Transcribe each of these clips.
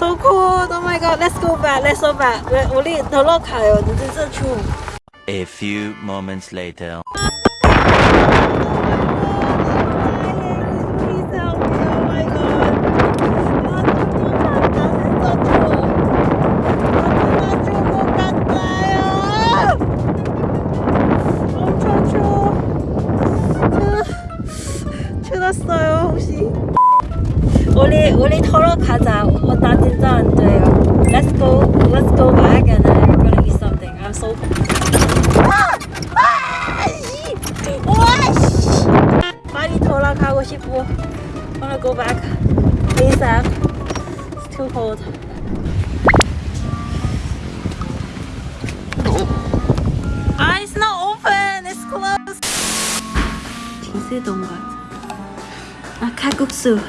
So cool. Oh my god. Let's go back. Let's go back. 우리 돌아가요. 진짜 추워. A few moments later. Oh. 아. 아, 추웠어요, 혹시? 우리 우리 털어 가자. 어, 나 진짜 안 돼요. Let's go. Let's go back and I'm gonna eat something. I'm so. 아! 아! 씨! 와 씨! 빨리 돌아가고 싶어. Wanna go back. ASAP. It's too cold. Ah, it's not open. It's closed. 진세동 같아. 아, 칼국수.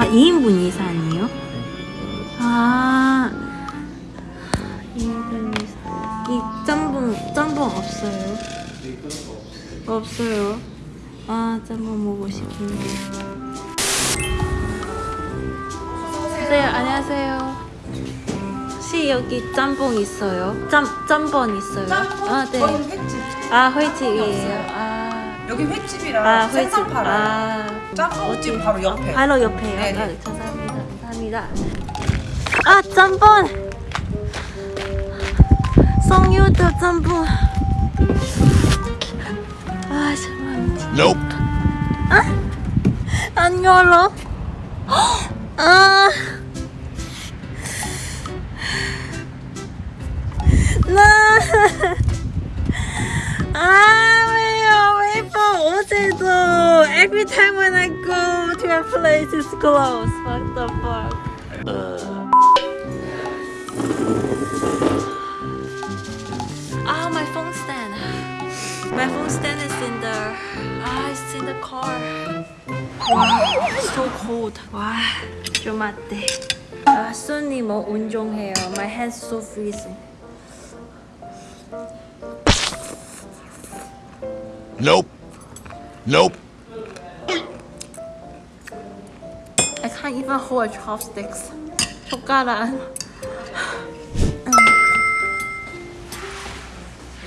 아, 2인분 이상이요? 아, 2인분 이상. 이 짬뽕, 짬뽕 없어요? 없어요. 아, 짬뽕 먹고 싶은데. 네, 안녕하세요. 혹시 여기 짬뽕 있어요? 짬, 짬뽕 있어요? 짬뽕? 아, 네. 아, 회집이에요. 없어요. 아, 여기 횟집이라 아, 생선 회집. 팔아요. 아, 짬뽕집 바로 옆에. 바로 옆에요. 네네. 아, 감사합니다. 감사합니다. 아, 짬뽕! 성유도 짬뽕. 아, 잠깐만. Nope. 안 열어. 아. go to a place, it's closed. What the fuck? Ah, my phone stand. My phone stand is in the. Ah, it's in the car. Wow, it's so cold. 와, 좀 맞대. 아, 손이 뭐 운동해요. My hands so freezing. Nope. Nope. Even hold chopsticks. 젓가락. 음.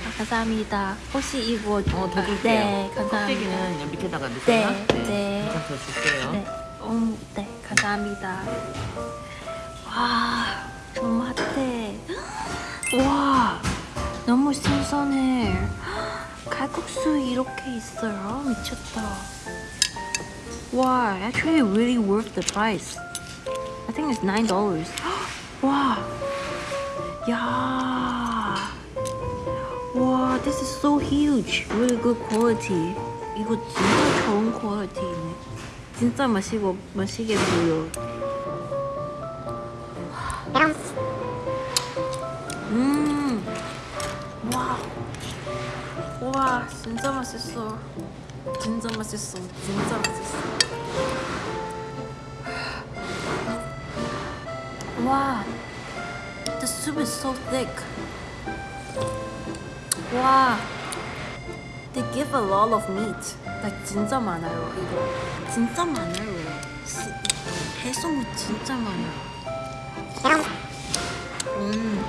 아, 감사합니다. 혹시 이거 어, 더 줄게요. 네, 감사합니다. 그냥 밑에다가 넣으세요. 네, 네. 조금 더 줄게요. 네, 음, 네, 감사합니다. 와, 좀 핫해. 와, 너무 신선해. 칼국수 이렇게 있어요. 미쳤다. 와, actually really worth the price. I think it's nine dollars. 와, 야, 와, this is so huge. Really good quality. 이거 진짜 좋은 퀄리티네. 진짜 마시고 마시게 보여. 음, 와, 와, 진짜 맛있어. 진짜 맛있어. 진짜 맛있어. 와, the soup is so thick. 와, they give a lot of meat. like 진짜 많아요 이거. 진짜 많아요. 시- 해산물 진짜 많아요. 음,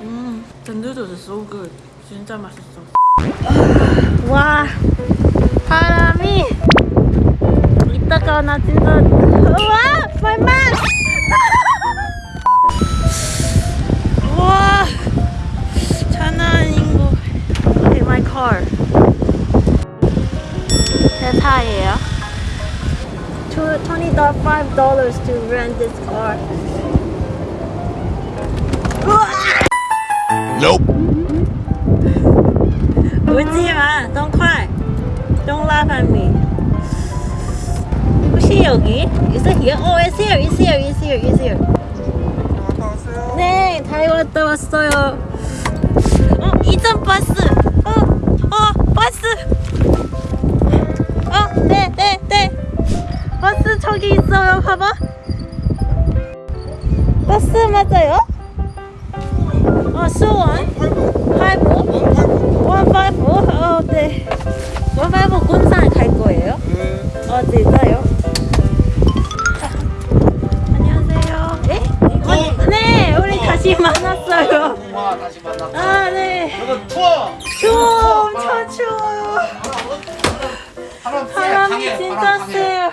음, the noodles is so good. 진짜 맛있어. 와, 바람이 이따가 나 진짜 와, my man. 와, 장난 아닌 거. Okay, my car. 제 차예요. Twenty five dollars to rent this car. Nope. 울지 마. Don't cry. Don't laugh at me. 혹시 여기? Is it here? Oh, it's here. It's here. It's here. It's here. 네, 잘 왔다 왔어요. 어, 이전 버스. 어, 어, 버스. 어, 네, 네, 네. 버스 저기 있어요. 봐봐. 버스 맞아요? 어, 수원. 팔고. 원바이브? 뭐, 어, 네. 원바이브 군산 갈 거예요? 네. 어, 네, 진짜요? 안녕하세요. 네? 어? 네. 네, 우리 어, 어, 어, 다시 만났어요. 와, 다시 만났어. 아, 네. 여기 추워. 추워, 엄청 아. 추워요. 바람이 진짜 세요.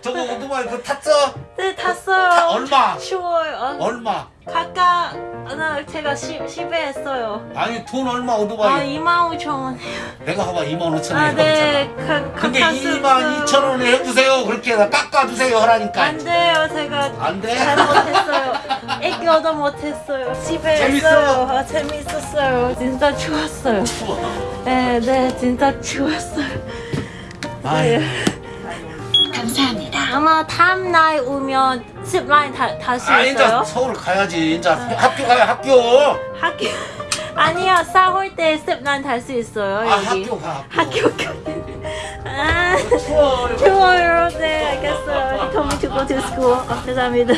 저거 오토바이 그 탔어? 네, 탔어요. 타, 얼마? 추워요. 얼마? 하나 제가 시, 시배 했어요. 아니 돈 얼마 아 오토바이 2만 5천 원. 내가 봐봐 2만 5천 아원 네. 가, 근데 가까 2만 2천 원에 해주세요 그렇게 해서 깎아주세요 하라니까 안 돼요. 제가 안 돼? 잘못했어요. 애교도 못했어요. 집에 재밌어? 했어요. 아, 재밌었어요. 진짜 좋았어요. 네, 네, 진짜 좋았어요. 아유, 감사합니다. 아마 다음 날 오면 습라인 다, 다시 아 있어요. 서울 가야지 이제 학교 가야 학교 학교 아니요 싸울 때 습 라인 탈수 있어요 아 여기. 학교 가 학교 가. 아 추워 좋아요. 네 알겠어요. He told me to go to school. 어, 감사합니다.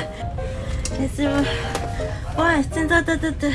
와 진짜 따뜻해.